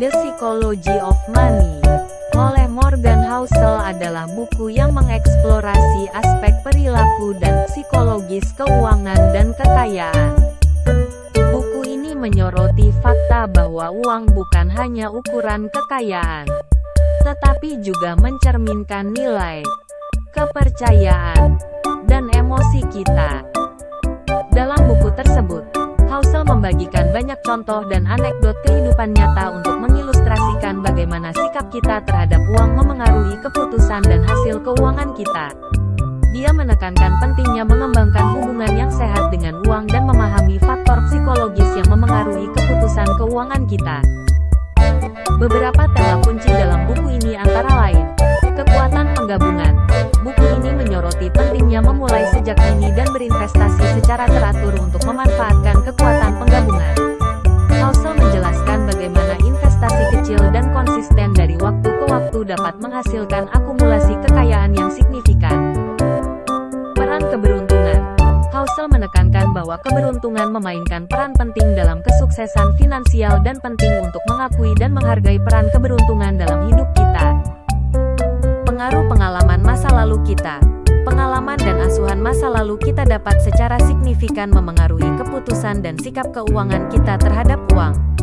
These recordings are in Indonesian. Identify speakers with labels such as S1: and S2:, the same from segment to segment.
S1: The Psychology of Money oleh Morgan Housel adalah buku yang mengeksplorasi aspek perilaku dan psikologis keuangan dan kekayaan. Buku ini menyoroti fakta bahwa uang bukan hanya ukuran kekayaan, tetapi juga mencerminkan nilai, kepercayaan, dan emosi kita. Membagikan banyak contoh dan anekdot kehidupan nyata untuk mengilustrasikan bagaimana sikap kita terhadap uang memengaruhi keputusan dan hasil keuangan kita. Dia menekankan pentingnya mengembangkan hubungan yang sehat dengan uang dan memahami faktor psikologis yang memengaruhi keputusan keuangan kita. Beberapa tema kunci dalam buku ini antara lain, kekuatan penggabungan. Buku ini menyoroti pentingnya memulai sejak dini dan berinvestasi secara teratur untuk konsisten dari waktu ke waktu dapat menghasilkan akumulasi kekayaan yang signifikan. Peran keberuntungan Housel menekankan bahwa keberuntungan memainkan peran penting dalam kesuksesan finansial dan penting untuk mengakui dan menghargai peran keberuntungan dalam hidup kita. Pengaruh pengalaman masa lalu kita Pengalaman dan asuhan masa lalu kita dapat secara signifikan memengaruhi keputusan dan sikap keuangan kita terhadap uang.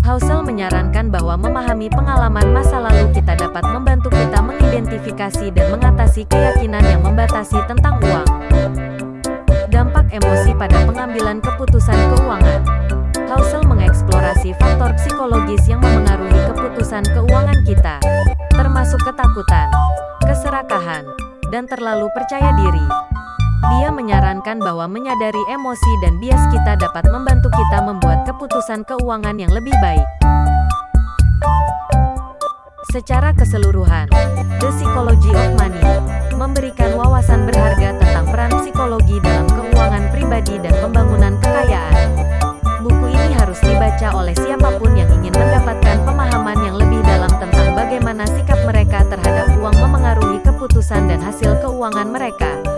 S1: Housel menyarankan bahwa memahami pengalaman masa lalu kita dapat membantu kita mengidentifikasi dan mengatasi keyakinan yang membatasi tentang uang. Dampak emosi pada pengambilan keputusan keuangan Housel mengeksplorasi faktor psikologis yang memengaruhi keputusan keuangan kita, termasuk ketakutan, keserakahan, dan terlalu percaya diri. Dia menyarankan bahwa menyadari emosi dan bias kita dapat membantu kita membuat keputusan keuangan yang lebih baik. Secara keseluruhan, The Psychology of Money memberikan wawasan berharga tentang peran psikologi dalam keuangan pribadi dan pembangunan kekayaan. Buku ini harus dibaca oleh siapa pun yang ingin mendapatkan pemahaman yang lebih dalam tentang bagaimana sikap mereka terhadap uang memengaruhi keputusan dan hasil keuangan mereka.